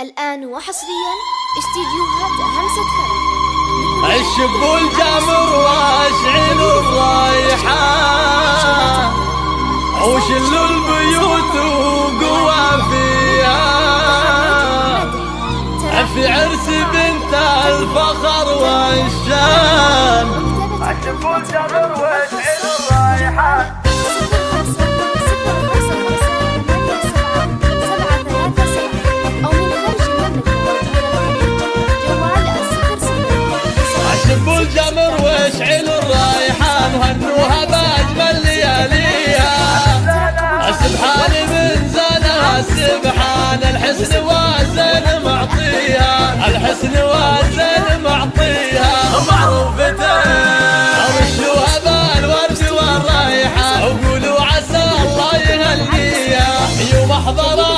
الآن وحصريا استديوهات همسة فرح. الشب الجمر وأشعل الرايحة وشل البيوت وقوى فيها. في عرس بنت الفخر والشان. الشب الجمر وأشعل الرايحة تشعل الرايحة مهنوها بأجمل لياليها. السبحان من زانها السبحان الحسن والزين معطيها. الحسن والزين معطيها. معروفتين أرشوها بالورد والرايحة وقولوا عسى الله يهنيها. يوم أحضرها